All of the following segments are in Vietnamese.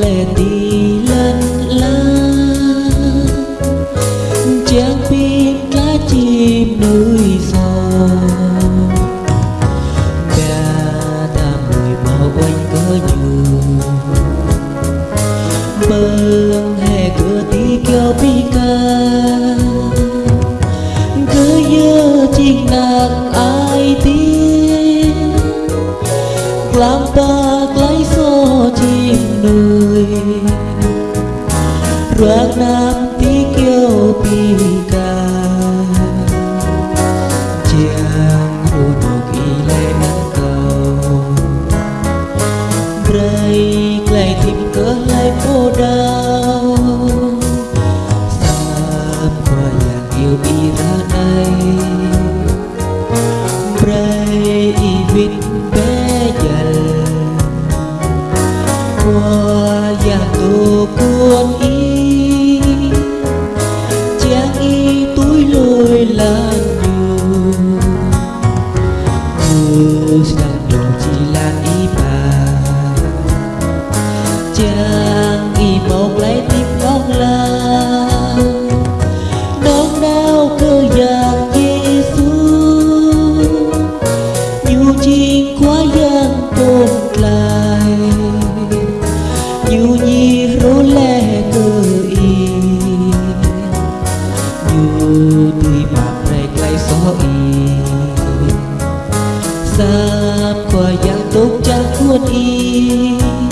lệ tì lên lá chẳng biết cá chim núi giò cả ta mùi bao quanh có nhiều bâng hè cửa tí kéo bi ca. Cứ nhớ chiếc nàng ai tiếng làm bao ruang nanti kau pika jangan hunok ila Như sang chỉ là y một lấy tim non la Non đau cơ dạng Giêsu Nhiều chuyện quá giang tồn lại qua dạng tốt chẳng cuốn y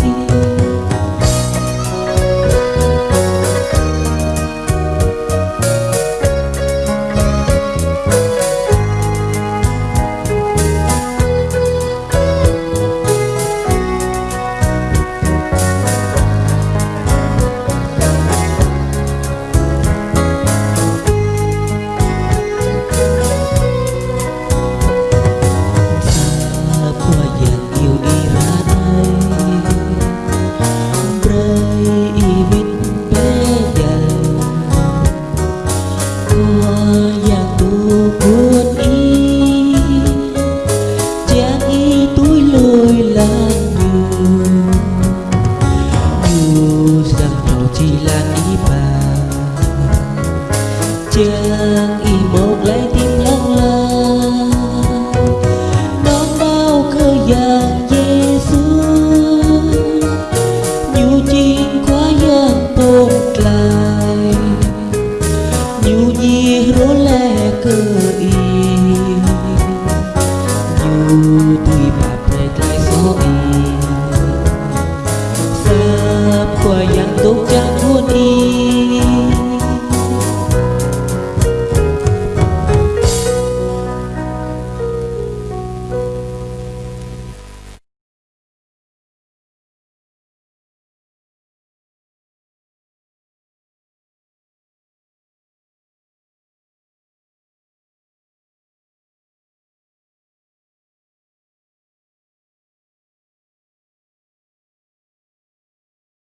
aku yang lại nhiều